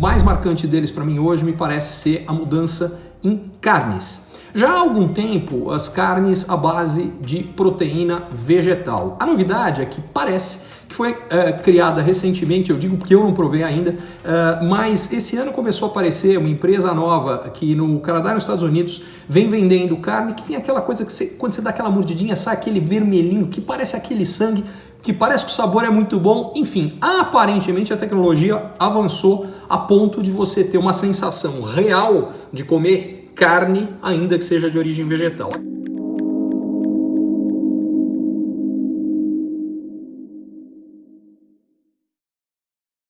marcante deles para mim hoje me parece ser a mudança em carnes. Já há algum tempo, as carnes à base de proteína vegetal. A novidade é que parece que foi uh, criada recentemente, eu digo porque eu não provei ainda, uh, mas esse ano começou a aparecer uma empresa nova que no Canadá e nos Estados Unidos vem vendendo carne que tem aquela coisa que você, quando você dá aquela mordidinha sai aquele vermelhinho que parece aquele sangue, que parece que o sabor é muito bom, enfim, aparentemente a tecnologia avançou a ponto de você ter uma sensação real de comer carne, ainda que seja de origem vegetal.